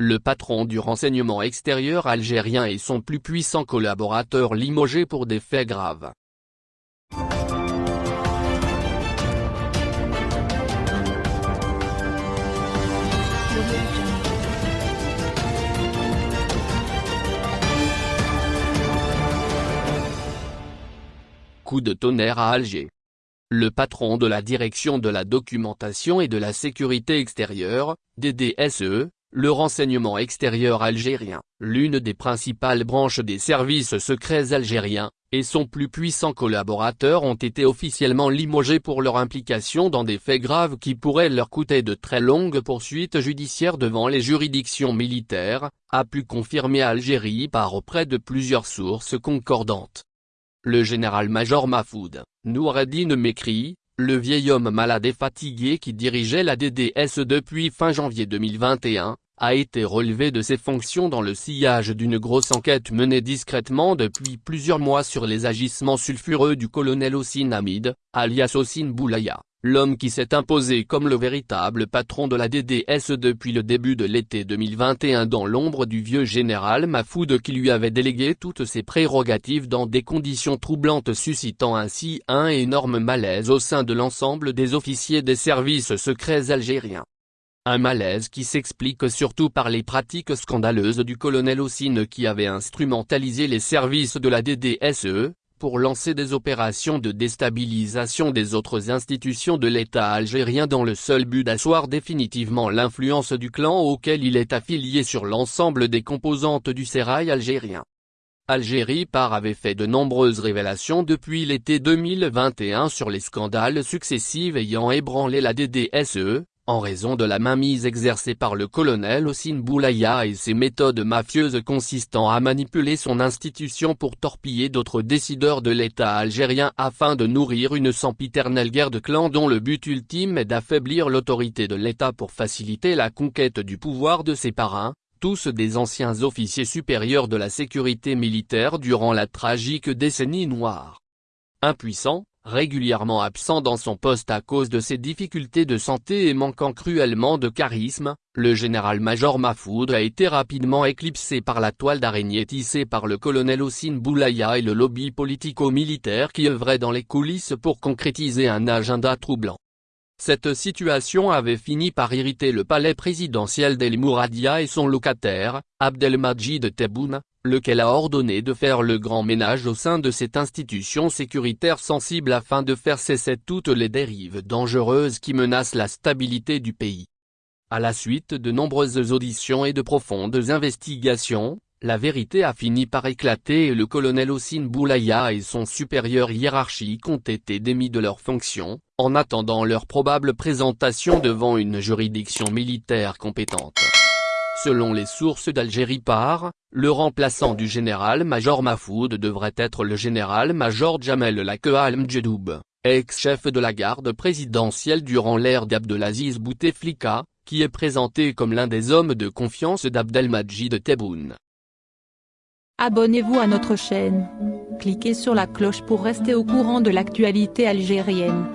le patron du renseignement extérieur algérien et son plus puissant collaborateur limogé pour des faits graves. Coup de tonnerre à Alger. Le patron de la direction de la documentation et de la sécurité extérieure, DDSE, le renseignement extérieur algérien, l'une des principales branches des services secrets algériens, et son plus puissant collaborateur ont été officiellement limogés pour leur implication dans des faits graves qui pourraient leur coûter de très longues poursuites judiciaires devant les juridictions militaires, a pu confirmer Algérie par auprès de plusieurs sources concordantes. Le général-major Mahfoud, Noureddin m'écrit, le vieil homme malade et fatigué qui dirigeait la DDS depuis fin janvier 2021, a été relevé de ses fonctions dans le sillage d'une grosse enquête menée discrètement depuis plusieurs mois sur les agissements sulfureux du colonel Hossein Hamid, alias Hossein Boulaya, l'homme qui s'est imposé comme le véritable patron de la DDS depuis le début de l'été 2021 dans l'ombre du vieux général Mafoud qui lui avait délégué toutes ses prérogatives dans des conditions troublantes suscitant ainsi un énorme malaise au sein de l'ensemble des officiers des services secrets algériens. Un malaise qui s'explique surtout par les pratiques scandaleuses du colonel Hossein qui avait instrumentalisé les services de la DDSE, pour lancer des opérations de déstabilisation des autres institutions de l'État algérien dans le seul but d'asseoir définitivement l'influence du clan auquel il est affilié sur l'ensemble des composantes du sérail algérien. Algérie par avait fait de nombreuses révélations depuis l'été 2021 sur les scandales successifs ayant ébranlé la DDSE, en raison de la mainmise exercée par le colonel Hossein Boulaya et ses méthodes mafieuses consistant à manipuler son institution pour torpiller d'autres décideurs de l'État algérien afin de nourrir une sempiternelle guerre de clans dont le but ultime est d'affaiblir l'autorité de l'État pour faciliter la conquête du pouvoir de ses parrains, tous des anciens officiers supérieurs de la sécurité militaire durant la tragique décennie noire. Impuissant, régulièrement absent dans son poste à cause de ses difficultés de santé et manquant cruellement de charisme, le général-major Mahfoud a été rapidement éclipsé par la toile d'araignée tissée par le colonel Hossein Boulaya et le lobby politico-militaire qui œuvrait dans les coulisses pour concrétiser un agenda troublant. Cette situation avait fini par irriter le palais présidentiel d'El Mouradia et son locataire, Abdelmajid Tebboune, lequel a ordonné de faire le grand ménage au sein de cette institution sécuritaire sensible afin de faire cesser toutes les dérives dangereuses qui menacent la stabilité du pays. À la suite de nombreuses auditions et de profondes investigations, la vérité a fini par éclater et le colonel Hossein Boulaya et son supérieur hiérarchique ont été démis de leurs fonctions, en attendant leur probable présentation devant une juridiction militaire compétente. Selon les sources d'Algérie par, le remplaçant du général-major Mahfoud devrait être le général-major Jamel Lakea Al-Mjedoub, ex-chef de la garde présidentielle durant l'ère d'Abdelaziz Bouteflika, qui est présenté comme l'un des hommes de confiance d'Abdelmajid Tebboune. Abonnez-vous à notre chaîne. Cliquez sur la cloche pour rester au courant de l'actualité algérienne.